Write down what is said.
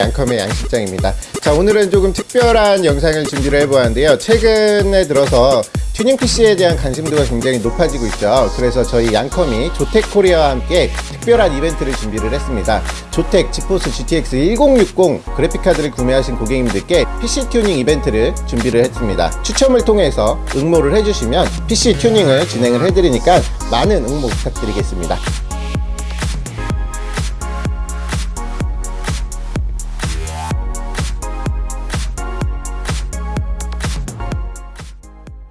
양컴의 양식장입니다. 자 오늘은 조금 특별한 영상을 준비를 해보았는데요. 최근에 들어서 튜닝 PC에 대한 관심도가 굉장히 높아지고 있죠. 그래서 저희 양컴이 조텍코리아와 함께 특별한 이벤트를 준비를 했습니다. 조텍 지포스 GTX 1060 그래픽카드를 구매하신 고객님들께 PC 튜닝 이벤트를 준비를 했습니다. 추첨을 통해서 응모를 해주시면 PC 튜닝을 진행을 해드리니까 많은 응모 부탁드리겠습니다.